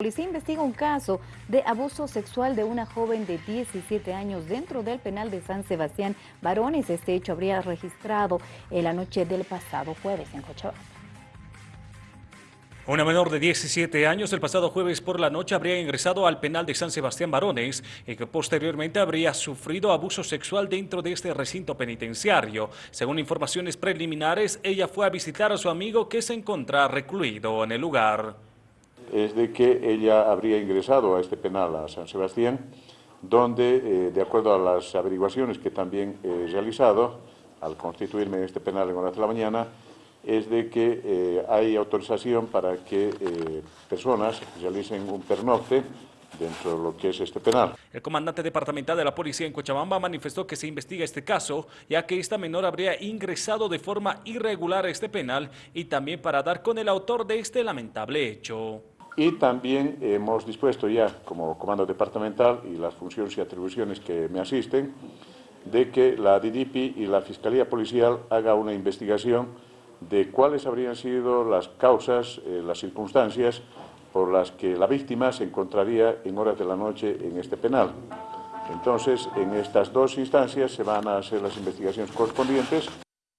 La policía investiga un caso de abuso sexual de una joven de 17 años dentro del penal de San Sebastián Varones. Este hecho habría registrado en la noche del pasado jueves en Cochabamba. Una menor de 17 años el pasado jueves por la noche habría ingresado al penal de San Sebastián Varones y que posteriormente habría sufrido abuso sexual dentro de este recinto penitenciario. Según informaciones preliminares, ella fue a visitar a su amigo que se encontraba recluido en el lugar es de que ella habría ingresado a este penal, a San Sebastián, donde, eh, de acuerdo a las averiguaciones que también he realizado, al constituirme en este penal en horas de la mañana, es de que eh, hay autorización para que eh, personas realicen un pernocte dentro de lo que es este penal. El comandante departamental de la policía en Cochabamba manifestó que se investiga este caso, ya que esta menor habría ingresado de forma irregular a este penal y también para dar con el autor de este lamentable hecho. Y también hemos dispuesto ya, como comando departamental y las funciones y atribuciones que me asisten, de que la DDP y la Fiscalía Policial haga una investigación de cuáles habrían sido las causas, eh, las circunstancias por las que la víctima se encontraría en horas de la noche en este penal. Entonces, en estas dos instancias se van a hacer las investigaciones correspondientes.